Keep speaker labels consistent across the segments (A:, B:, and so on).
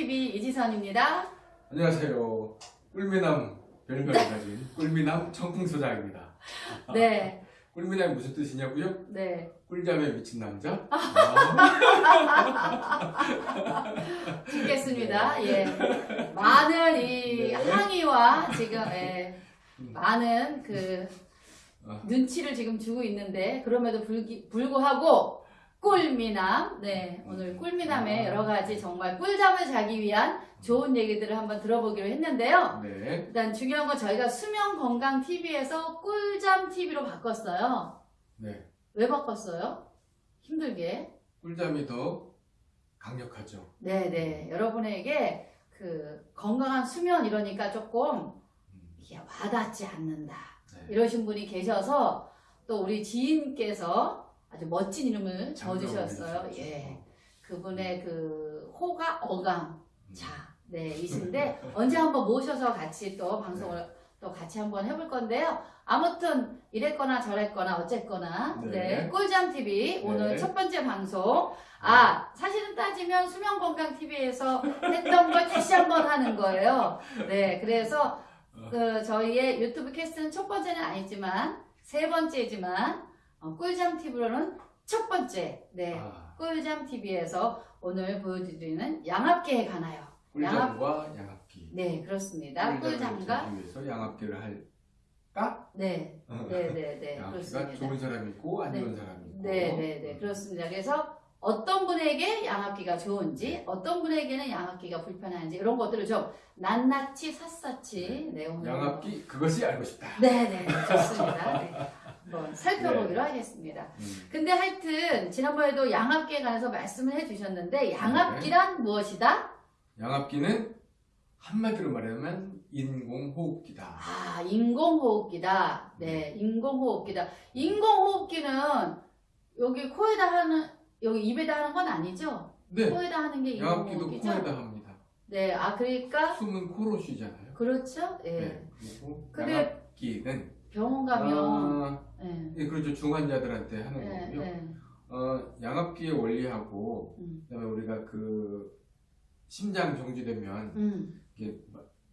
A: TV 이지선입니다.
B: 안녕하세요. 꿀미남 별명을 가진 꿀미남 청풍소장입니다.
A: 네,
B: 꿀미남이 무슨 뜻이냐고요?
A: 네.
B: 꿀잠에 미친 남자? 아,
A: 듣겠습니다. 예. 많은 이
B: 네.
A: 항의와 지금, 예,
B: 음.
A: 많은 그
B: 아.
A: 눈치를 지금 주고 있는데, 그럼에도 불기, 불구하고 꿀미남, 네. 오늘 꿀미남의
B: 아.
A: 여러 가지 정말 꿀잠을 자기 위한 좋은 얘기들을 한번 들어보기로 했는데요.
B: 네.
A: 일단 중요한 건 저희가 수면 건강 TV에서 꿀잠 TV로 바꿨어요.
B: 네.
A: 왜 바꿨어요? 힘들게.
B: 꿀잠이 더 강력하죠.
A: 네네. 여러분에게 그 건강한 수면 이러니까 조금
B: 음,
A: 이게 와닿지 않는다.
B: 네.
A: 이러신 분이 계셔서 또 우리 지인께서 아주 멋진 이름을 지어주셨어요. 예. 그분의 그 호가 어강
B: 음.
A: 자, 네, 이신데 언제 한번 모셔서 같이 또 방송을
B: 네.
A: 또 같이 한번 해볼 건데요. 아무튼 이랬거나 저랬거나 어쨌거나
B: 네.
A: 네, 꿀잠 TV 오늘
B: 네.
A: 첫 번째 방송 아 사실은 따지면 수면 건강 TV에서 했던 걸 다시 한번 하는 거예요. 네, 그래서 그 저희의 유튜브 캐스트는 첫 번째는 아니지만 세 번째지만 어, 꿀잠 TV로는 첫 번째 네
B: 아,
A: 꿀잠 TV에서 오늘 보여드리는 양압기에 관하여
B: 꿀잠과 양압 기.
A: 네 그렇습니다 꿀잠과
B: 위해서 양압기를 할까?
A: 네 네 네네
B: 양압기가
A: 그렇습니다
B: 좋은 사람이 있고 안
A: 네.
B: 좋은 사람이 있고.
A: 네 네 네 그렇습니다 그래서 어떤 분에게 양압기가 좋은지 어떤 분에게는 양압기가 불편한지 이런 것들을 좀 낱낱이 샅샅이 네 오늘
B: 양압기 그것이 알고 싶다.
A: 네네 좋습니다 네. 한번 살펴보기로 하겠습니다
B: 음.
A: 근데 하여튼 지난번에도 양압기에 관해서 말씀을 해주셨는데 양압기란 무엇이다?
B: 양압기는 한마디로 말하면 인공호흡기다.
A: 아 인공호흡기다. 네 인공호흡기다. 인공호흡기는 여기 코에다 하는 여기 입에다 하는 건 아니죠?
B: 네,
A: 코에다 하는 게
B: 양압기도
A: 인공호흡기죠?
B: 코에다 합니다.
A: 네, 아 그러니까
B: 숨은 코로 쉬잖아요.
A: 그렇죠. 예.
B: 네. 그리고
A: 근데
B: 양압기는
A: 병원 가면
B: 아,
A: 예.
B: 예, 그렇죠. 중환자들한테 하는
A: 예,
B: 거고요.
A: 예.
B: 어, 양압기의 원리하고
A: 음,
B: 그다음에 우리가 그 심장 정지되면
A: 음.
B: 이게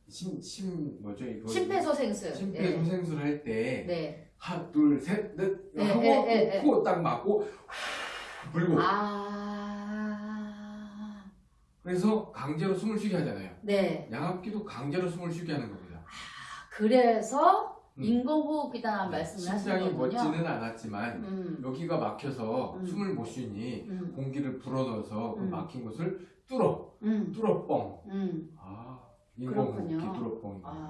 B: 심, 심 뭐죠 이거
A: 심폐소생술.
B: 심폐소생술 할때
A: 네. 네.
B: 하나 둘셋넷
A: 네,
B: 하고
A: 네, 네, 네.
B: 코딱 막고 불고
A: 아,
B: 그래서 강제로 숨을 쉬게 하잖아요.
A: 네.
B: 양압기도 강제로 숨을 쉬게 하는 겁니다.
A: 그래서
B: 음.
A: 인공호흡이다라는 말씀을 하시는
B: 심장이. 멎지는 않았지만
A: 음,
B: 여기가 막혀서
A: 음.
B: 숨을 못 쉬니
A: 음,
B: 공기를 불어넣어서 그
A: 음.
B: 막힌 곳을 뚫어
A: 음,
B: 뚫어뻥
A: 음.
B: 아
A: 그렇군요.
B: 뚫어뻥
A: 아.